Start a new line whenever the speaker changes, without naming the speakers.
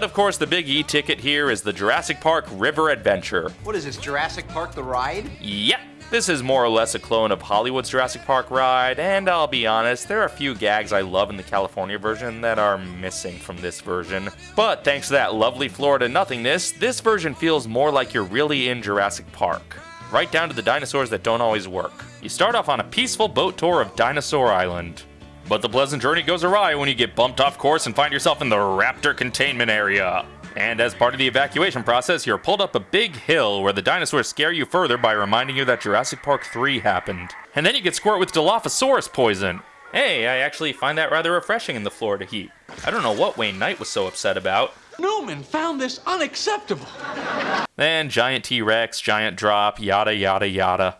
But of course, the big E ticket here is the Jurassic Park River Adventure.
What is this, Jurassic Park the ride?
Yep. This is more or less a clone of Hollywood's Jurassic Park ride, and I'll be honest, there are a few gags I love in the California version that are missing from this version. But thanks to that lovely Florida nothingness, this version feels more like you're really in Jurassic Park. Right down to the dinosaurs that don't always work. You start off on a peaceful boat tour of Dinosaur Island. But the pleasant journey goes awry when you get bumped off course and find yourself in the Raptor containment area. And as part of the evacuation process, you're pulled up a big hill where the dinosaurs scare you further by reminding you that Jurassic Park 3 happened. And then you get squirt with Dilophosaurus poison. Hey, I actually find that rather refreshing in the Florida heat. I don't know what Wayne Knight was so upset about.
Newman found this unacceptable.
Then giant T-Rex, giant drop, yada yada yada.